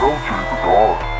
Don't change the guard.